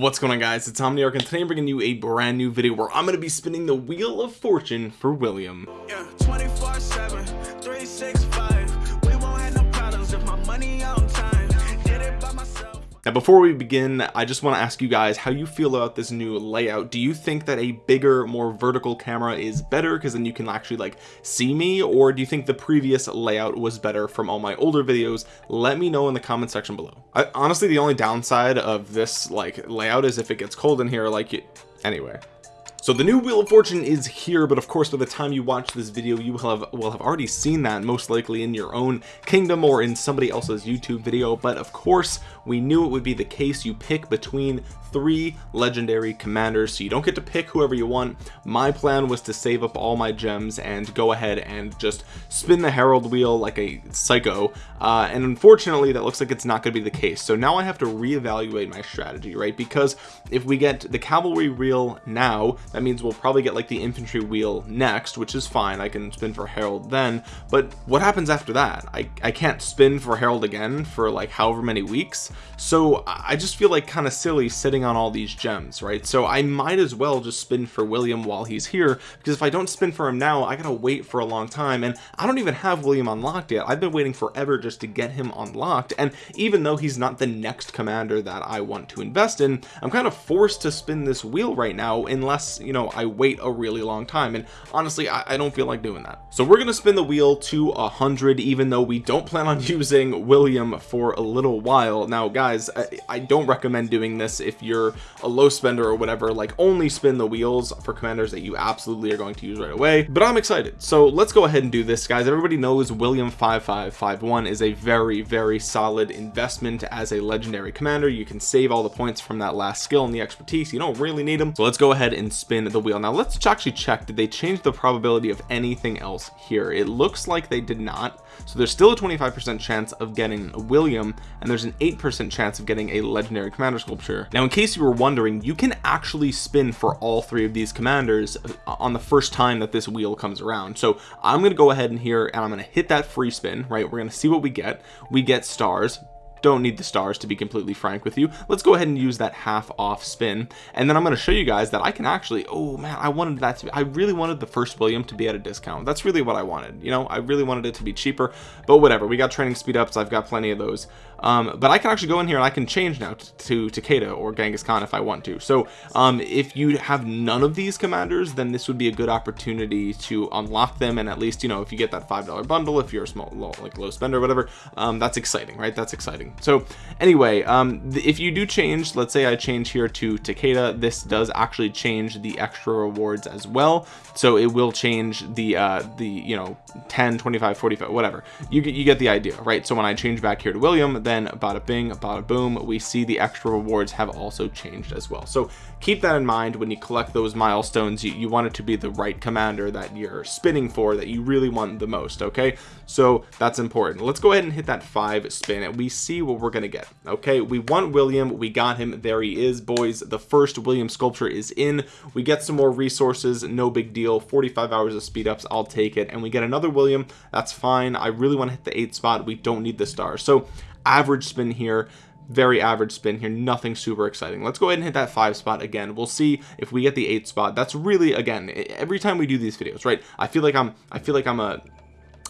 what's going on guys? It's Omniarch and today I'm bringing you a brand new video where I'm going to be spinning the wheel of fortune for William. Yeah, 24 7 365 we won't have no problems if my money on now before we begin I just want to ask you guys how you feel about this new layout. Do you think that a bigger more vertical camera is better because then you can actually like see me? Or do you think the previous layout was better from all my older videos? Let me know in the comment section below. I, honestly the only downside of this like layout is if it gets cold in here like anyway so the new wheel of fortune is here but of course by the time you watch this video you will have will have already seen that most likely in your own kingdom or in somebody else's youtube video. But of course we knew it would be the case. You pick between three legendary commanders so you don't get to pick whoever you want. My plan was to save up all my gems and go ahead and just spin the herald wheel like a psycho. Uh, and unfortunately that looks like it's not going to be the case. So now I have to reevaluate my strategy right? Because if we get the cavalry wheel now that means we'll probably get like the infantry wheel next which is fine. I can spin for herald then. But what happens after that? I, I can't spin for herald again for like however many weeks. So I just feel like kind of silly sitting sitting on all these gems right? So I might as well just spin for William while he's here because if I don't spin for him now I gotta wait for a long time. And I don't even have William unlocked yet. I've been waiting forever just to get him unlocked. And even though he's not the next commander that I want to invest in I'm kind of forced to spin this wheel right now unless you know I wait a really long time. And honestly I, I don't feel like doing that. So we're gonna spin the wheel to a hundred even though we don't plan on using William for a little while. Now guys I, I don't recommend doing this if you're you're a low spender or whatever. Like only spin the wheels for commanders that you absolutely are going to use right away. But I'm excited. So let's go ahead and do this guys. Everybody knows William 5551 is a very very solid investment as a legendary commander. You can save all the points from that last skill and the expertise. You don't really need them so let's go ahead and spin the wheel. Now let's actually check did they change the probability of anything else here? It looks like they did not. So there's still a 25% chance of getting a William and there's an 8% chance of getting a legendary commander sculpture. Now in case you were wondering you can actually spin for all three of these commanders uh, on the first time that this wheel comes around. So I'm gonna go ahead in here and I'm gonna hit that free spin right? We're gonna see what we get. We get stars don't need the stars to be completely frank with you. Let's go ahead and use that half off spin. And then I'm going to show you guys that I can actually oh man I wanted that to be I really wanted the first William to be at a discount. That's really what I wanted you know? I really wanted it to be cheaper but whatever. We got training speed ups. I've got plenty of those. Um, but I can actually go in here and I can change now to, Takeda or Genghis Khan if I want to. So um, if you have none of these commanders then this would be a good opportunity to unlock them and at least you know if you get that five dollar bundle if you're a small low, like low spender whatever um, that's exciting right? That's exciting so anyway um if you do change let's say I change here to Takeda this does actually change the extra rewards as well so it will change the uh the you know 10 25 45 whatever. You get you get the idea right? So when I change back here to William then bada bing bada boom we see the extra rewards have also changed as well. So keep that in mind when you collect those milestones. You, you want it to be the right commander that you're spinning for that you really want the most okay? So that's important. Let's go ahead and hit that five spin and we see what we're gonna get okay? We want William. We got him. There he is boys. The first William sculpture is in. We get some more resources. No big deal 45 hours of speed ups I'll take it. And we get another William that's fine. I really want to hit the eight spot. We don't need the stars so average spin here very average spin here nothing super exciting. Let's go ahead and hit that five spot again. We'll see if we get the eight spot. That's really again every time we do these videos right I feel like I'm I feel like I'm a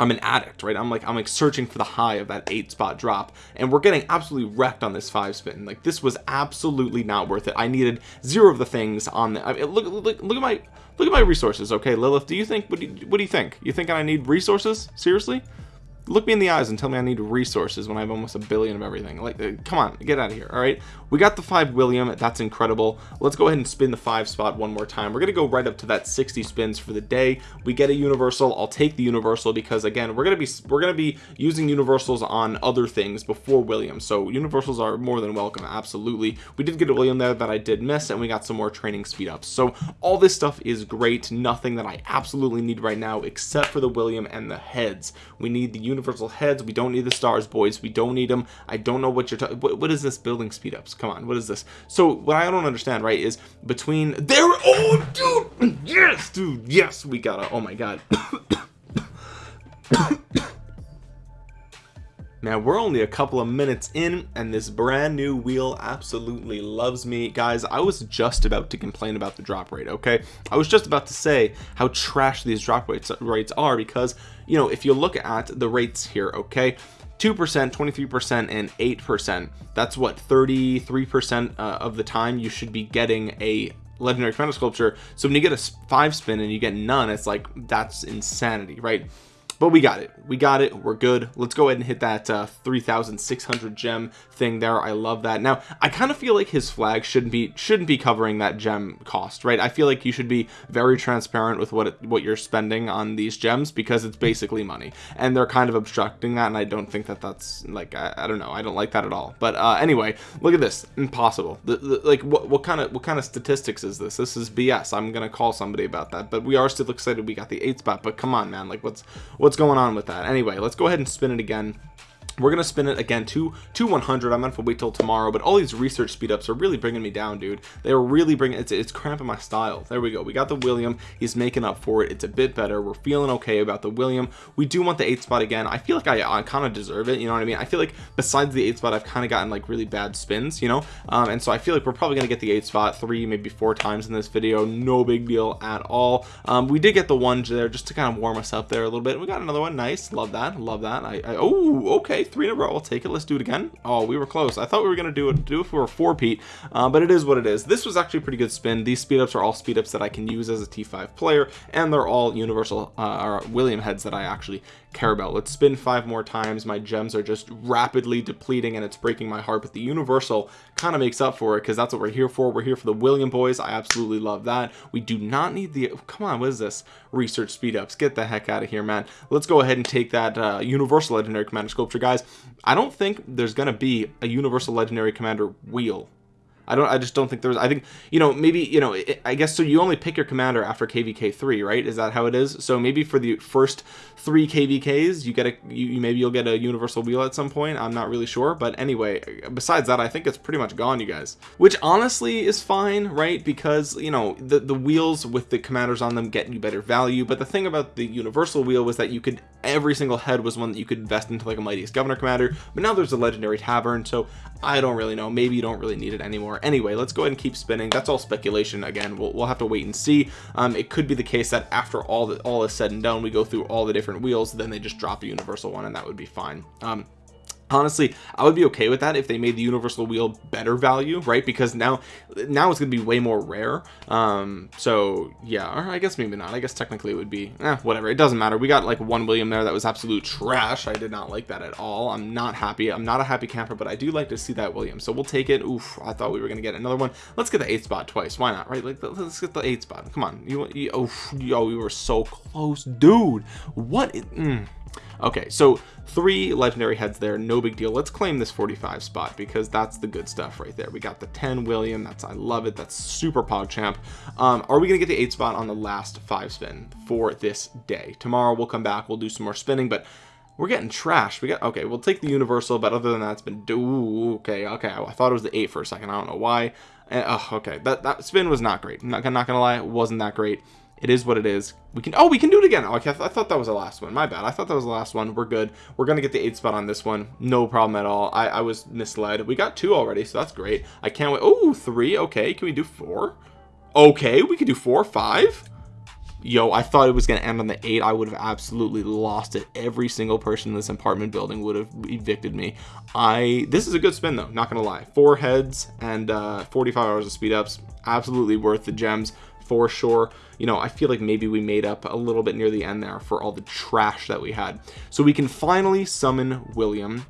I'm an addict right? I'm like I'm like searching for the high of that eight spot drop. And we're getting absolutely wrecked on this five spin. Like this was absolutely not worth it. I needed zero of the things on the I mean, look, look look at my look at my resources okay Lilith do you think what do you, what do you think? You think I need resources? Seriously look me in the eyes and tell me I need resources when I have almost a billion of everything. Like uh, come on get out of here all right? We got the five William that's incredible. Let's go ahead and spin the five spot one more time. We're gonna go right up to that 60 spins for the day. We get a universal. I'll take the universal because again we're gonna be we're gonna be using universals on other things before William. So universals are more than welcome absolutely. We did get a William there that I did miss and we got some more training speed ups so all this stuff is great. Nothing that I absolutely need right now except for the William and the heads. We need the universal heads. We don't need the stars boys. We don't need them I don't know what you're talking what, what is this building speed ups? Come on what is this? So what I don't understand right is between there oh dude yes dude yes we got it oh my god now we're only a couple of minutes in and this brand new wheel absolutely loves me. Guys I was just about to complain about the drop rate okay? I was just about to say how trash these drop rates rates are because you know if you look at the rates here okay 2% 23% and 8% that's what 33% uh, of the time you should be getting a legendary commander sculpture. So when you get a five spin and you get none it's like that's insanity right but we got it. We got it. We're good. Let's go ahead and hit that uh 3600 gem thing there. I love that. Now I kind of feel like his flag shouldn't be shouldn't be covering that gem cost right? I feel like you should be very transparent with what it, what you're spending on these gems because it's basically money. And they're kind of obstructing that and I don't think that that's like I, I don't know. I don't like that at all. But uh anyway look at this. Impossible. The, the, like what, what kind of what kind of statistics is this? This is BS I'm gonna call somebody about that. But we are still excited we got the eight spot. But come on man. Like what's what's going on with that. Anyway let's go ahead and spin it again we're gonna spin it again to to 100 i'm gonna have to wait till tomorrow but all these research speed ups are really bringing me down dude. They're really bringing it's, it's cramping my style. There we go. We got the william. He's making up for it. It's a bit better. We're feeling okay about the william. We do want the eight spot again. I feel like i, I kind of deserve it you know what i mean? I feel like besides the eight spot i've kind of gotten like really bad spins you know? Um, and so i feel like we're probably gonna get the eight spot three maybe four times in this video. No big deal at all. Um, we did get the one there just to kind of warm us up there a little bit. We got another one. Nice. Love that. Love that. I, I oh okay three in a row. I'll take it. Let's do it again. Oh we were close. I thought we were gonna do it do it for a four Pete uh, but it is what it is. This was actually a pretty good spin. These speed ups are all speed ups that I can use as a t5 player and they're all universal uh, William heads that I actually care about. Let's spin five more times. My gems are just rapidly depleting and it's breaking my heart but the universal kind of makes up for it because that's what we're here for. We're here for the William boys. I absolutely love that. We do not need the come on what is this? Research speed ups. Get the heck out of here man. Let's go ahead and take that uh, universal legendary commander sculpture. Guys I don't think there's gonna be a universal legendary commander wheel I don't I just don't think there's I think you know maybe you know I guess so you only pick your commander after kvk 3 right? Is that how it is? So maybe for the first three kvks you get a you maybe you'll get a universal wheel at some point. I'm not really sure. But anyway besides that I think it's pretty much gone you guys. Which honestly is fine right? Because you know the the wheels with the commanders on them get you better value. But the thing about the universal wheel was that you could every single head was one that you could invest into like a mightiest governor commander. But now there's a legendary tavern. So I don't really know. Maybe you don't really need it anymore. Anyway let's go ahead and keep spinning. That's all speculation. Again we'll, we'll have to wait and see. Um, it could be the case that after all that all is said and done we go through all the different wheels then they just drop a universal one and that would be fine. Um, honestly I would be okay with that if they made the universal wheel better value right? Because now now it's gonna be way more rare. Um so yeah I guess maybe not. I guess technically it would be eh, whatever. It doesn't matter. We got like one William there that was absolute trash. I did not like that at all. I'm not happy. I'm not a happy camper but I do like to see that William. So we'll take it. Oof, I thought we were gonna get another one. Let's get the eight spot twice. Why not right? Like let's get the eight spot. Come on. You, you oh yo we were so close. Dude what mm. Okay so three legendary heads there. No big deal. Let's claim this 45 spot because that's the good stuff right there. We got the 10 William that's I love it that's super pogchamp um are we gonna get the eight spot on the last five spin for this day? Tomorrow we'll come back we'll do some more spinning but we're getting trashed. We got okay we'll take the universal but other than that it's been do okay okay. I thought it was the eight for a second I don't know why. Oh, okay that that spin was not great. I'm not, not gonna lie it wasn't that great it is what it is. We can oh we can do it again. Okay I, th I, thought that was the last one. My bad. I thought that was the last one. We're good. We're gonna get the eight spot on this one. No problem at all. I, I was misled. We got two already so that's great. I can't wait. Oh three. Okay can we do four? Okay we can do four five? Yo I thought it was gonna end on the eight. I would have absolutely lost it. Every single person in this apartment building would have evicted me. I this is a good spin though not gonna lie. Four heads and uh 45 hours of speed ups absolutely worth the gems for sure. You know I feel like maybe we made up a little bit near the end there for all the trash that we had. So we can finally summon William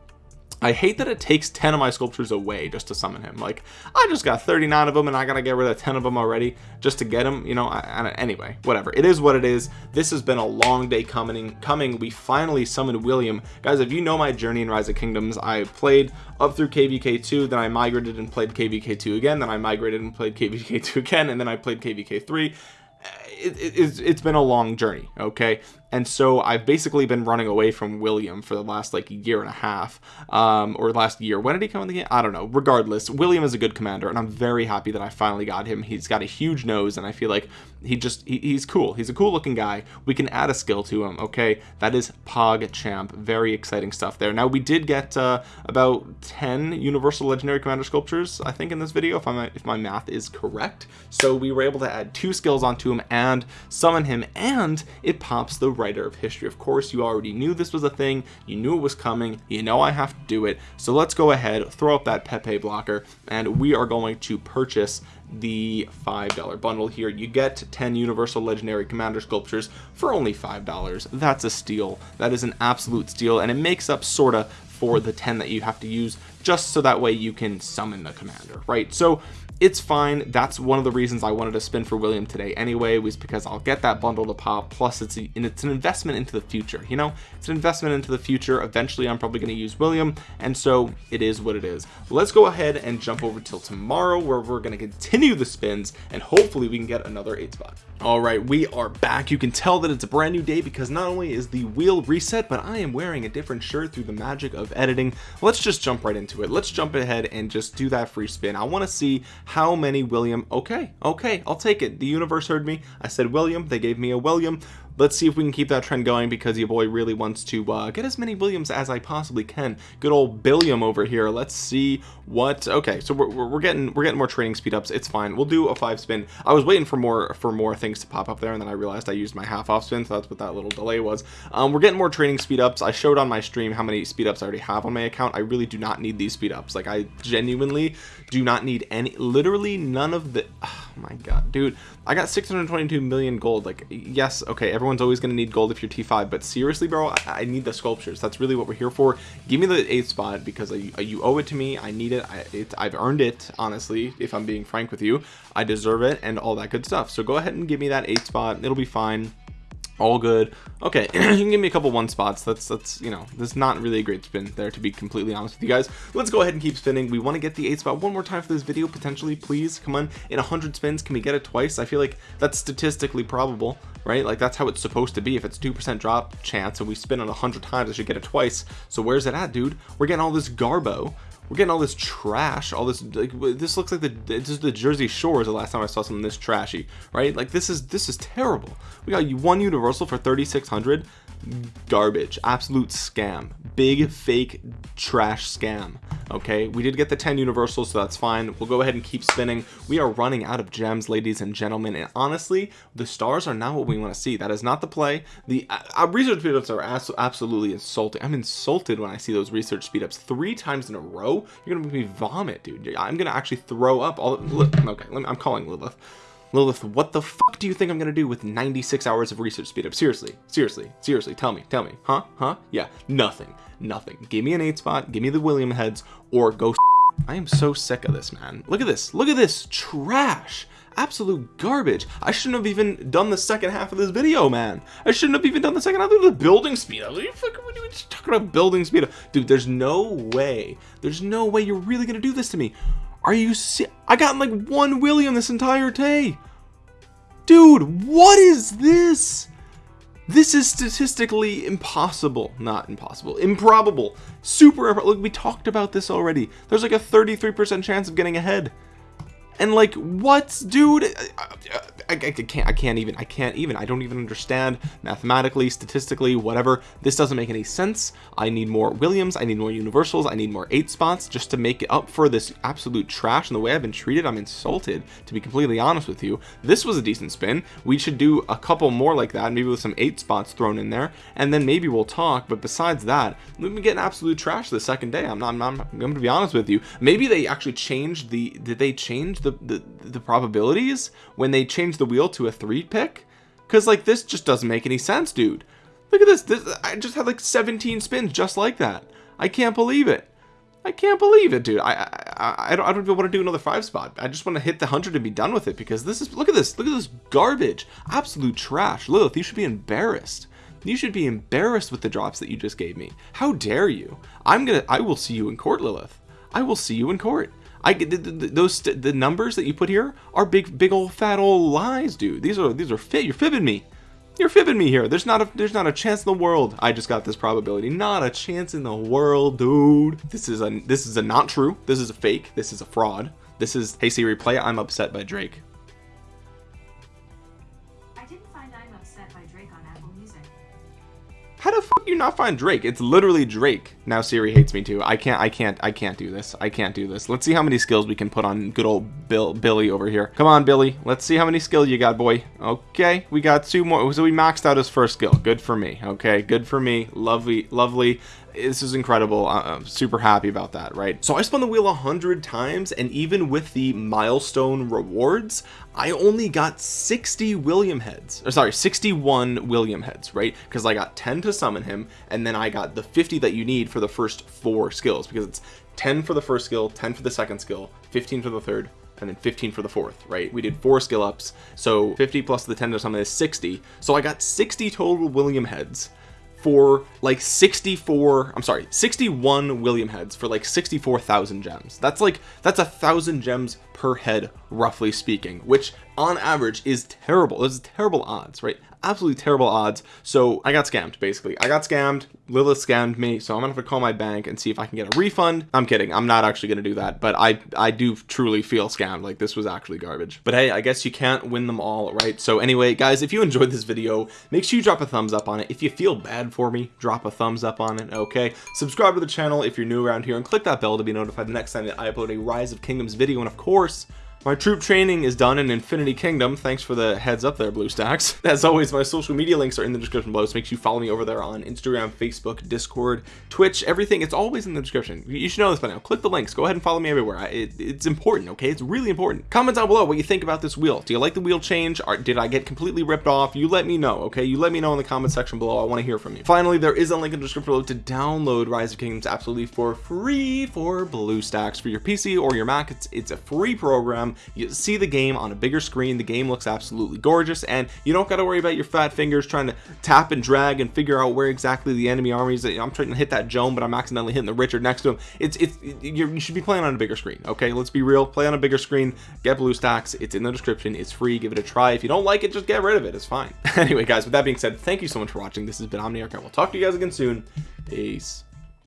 I hate that it takes 10 of my sculptures away just to summon him. Like I just got 39 of them and I gotta get rid of 10 of them already just to get him you know I, I, anyway whatever. It is what it is. This has been a long day coming coming. We finally summoned William. Guys if you know my journey in rise of kingdoms I played up through kvk2 then I migrated and played kvk2 again then I migrated and played kvk2 again and then I played kvk3 it, it, it's, it's been a long journey okay and so I've basically been running away from William for the last like year and a half um or last year. When did he come in the game? I don't know. Regardless William is a good commander and I'm very happy that I finally got him. He's got a huge nose and I feel like he just he, he's cool. He's a cool looking guy. We can add a skill to him okay? That is Pog Champ. Very exciting stuff there. Now we did get uh, about 10 universal legendary commander sculptures I think in this video if I'm if my math is correct. So we were able to add two skills onto him and summon him and it pops the writer of history. Of course you already knew this was a thing. You knew it was coming. You know I have to do it. So let's go ahead throw up that Pepe blocker and we are going to purchase the five dollar bundle here. You get 10 universal legendary commander sculptures for only five dollars. That's a steal. That is an absolute steal and it makes up sorta for the 10 that you have to use just so that way you can summon the commander right? So it's fine. That's one of the reasons I wanted to spin for William today anyway was because I'll get that bundle to pop plus it's a, and it's an investment into the future you know? It's an investment into the future. Eventually I'm probably going to use William and so it is what it is. Let's go ahead and jump over till tomorrow where we're going to continue the spins and hopefully we can get another eight spot. All right we are back. You can tell that it's a brand new day because not only is the wheel reset but I am wearing a different shirt through the magic of editing. Let's just jump right into it. Let's jump ahead and just do that free spin. I want to see how many William? Okay okay I'll take it. The universe heard me. I said William. They gave me a William let's see if we can keep that trend going because your boy really wants to uh, get as many Williams as I possibly can. Good old Billiam over here. Let's see what okay so we're, we're getting we're getting more training speed ups. It's fine. We'll do a five spin. I was waiting for more for more things to pop up there and then I realized I used my half off spin so that's what that little delay was. Um, we're getting more training speed ups. I showed on my stream how many speed ups I already have on my account. I really do not need these speed ups. Like I genuinely do not need any literally none of the oh my god dude. I got 622 million gold. Like yes okay everyone's always going to need gold if you're T5 but seriously bro I, I, need the sculptures. That's really what we're here for. Give me the eighth spot because I, you owe it to me. I need it, I, it I've earned it honestly if I'm being frank with you. I deserve it and all that good stuff. So go ahead and give me that eighth spot. It'll be fine all good. Okay you can give me a couple one spots. That's that's you know there's not really a great spin there to be completely honest with you guys. Let's go ahead and keep spinning. We want to get the eight spot one more time for this video potentially. Please come on. In 100 spins can we get it twice? I feel like that's statistically probable right? Like that's how it's supposed to be. If it's two percent drop chance and we spin on a hundred times I should get it twice. So where's it at dude? We're getting all this garbo we're getting all this trash all this like this looks like the this is the Jersey Shores the last time I saw something this trashy right? Like this is this is terrible. We got one universal for 3600 garbage absolute scam big fake trash scam okay? We did get the 10 universals so that's fine. We'll go ahead and keep spinning. We are running out of gems ladies and gentlemen and honestly the stars are not what we want to see. That is not the play. The uh, uh research speedups are absolutely insulting. I'm insulted when I see those research speedups three times in a row. You're gonna make me vomit dude. I'm gonna actually throw up all okay me, I'm calling Lilith Lilith, what the fuck do you think I'm gonna do with 96 hours of research speed up? Seriously, seriously, seriously, tell me, tell me, huh, huh? Yeah, nothing, nothing. Give me an eight spot, give me the William heads, or go. I am so sick of this, man. Look at this, look at this trash. Absolute garbage. I shouldn't have even done the second half of this video, man. I shouldn't have even done the second half of the building speed up. What are you fucking doing? Talking about building speed up, dude. There's no way. There's no way you're really gonna do this to me. Are you si I got like one William this entire day. Dude, what is this? This is statistically impossible. Not impossible. Improbable. Super. Look, we talked about this already. There's like a 33% chance of getting ahead and like what dude? I, I, I, can't I can't even I can't even I don't even understand mathematically statistically whatever. This doesn't make any sense. I need more Williams. I need more universals. I need more eight spots just to make it up for this absolute trash and the way I've been treated. I'm insulted to be completely honest with you. This was a decent spin. We should do a couple more like that maybe with some eight spots thrown in there and then maybe we'll talk. But besides that we've been getting absolute trash the second day. I'm not I'm, I'm, I'm going to be honest with you. Maybe they actually changed the did they change the the the, the probabilities when they change the wheel to a three pick? Because like this just doesn't make any sense dude. Look at this this I just had like 17 spins just like that. I can't believe it. I can't believe it dude. I I, I don't, I don't even want to do another five spot. I just want to hit the hundred and be done with it because this is look at this look at this garbage. Absolute trash. Lilith you should be embarrassed. You should be embarrassed with the drops that you just gave me. How dare you? I'm gonna I will see you in court Lilith. I will see you in court I get those the numbers that you put here are big big old fat old lies dude. These are these are fit you're fibbing me. You're fibbing me here. There's not a there's not a chance in the world. I just got this probability. Not a chance in the world dude. This is a this is a not true. This is a fake. This is a fraud. This is hey Siri play I'm upset by Drake. How the you not find Drake? It's literally Drake. Now Siri hates me too. I can't I can't I can't do this. I can't do this. Let's see how many skills we can put on good old Bill Billy over here. Come on Billy. Let's see how many skills you got boy. Okay we got two more. So we maxed out his first skill. Good for me. Okay good for me. Lovely lovely. This is incredible. I'm super happy about that right? So I spun the wheel a hundred times and even with the milestone rewards I only got 60 William heads. Or sorry 61 William heads right? Because I got 10 to summon him and then I got the 50 that you need for the first four skills because it's 10 for the first skill 10 for the second skill 15 for the third and then 15 for the fourth right? We did four skill ups so 50 plus the 10 to summon is 60 so I got 60 total William heads for like 64 I'm sorry 61 William heads for like 64,000 gems. That's like that's a thousand gems per head roughly speaking which on average is terrible. Those terrible odds right absolutely terrible odds. So I got scammed basically. I got scammed. Lilith scammed me so I'm gonna have to call my bank and see if I can get a refund. I'm kidding. I'm not actually gonna do that but I I do truly feel scammed. Like this was actually garbage. But hey I guess you can't win them all right? So anyway guys if you enjoyed this video make sure you drop a thumbs up on it. If you feel bad for me drop a thumbs up on it okay? Subscribe to the channel if you're new around here and click that bell to be notified the next time that I upload a rise of kingdoms video. And of course my troop training is done in Infinity Kingdom. Thanks for the heads up there BlueStacks. As always my social media links are in the description below. So make sure you follow me over there on Instagram Facebook Discord Twitch everything. It's always in the description. You should know this by now. Click the links. Go ahead and follow me everywhere. It, it's important okay? It's really important. Comment down below what you think about this wheel. Do you like the wheel change? Or did I get completely ripped off? You let me know okay? You let me know in the comment section below. I want to hear from you. Finally there is a link in the description below to download Rise of Kingdoms absolutely for free for BlueStacks for your PC or your Mac. It's it's a free program you see the game on a bigger screen. The game looks absolutely gorgeous and you don't got to worry about your fat fingers trying to tap and drag and figure out where exactly the enemy armies I'm trying to hit that Joan but I'm accidentally hitting the Richard next to him. It's it's you should be playing on a bigger screen okay? Let's be real. Play on a bigger screen. Get BlueStacks it's in the description. It's free. Give it a try. If you don't like it just get rid of it. It's fine. Anyway guys with that being said thank you so much for watching. This has been Omniarch and we'll talk to you guys again soon. Peace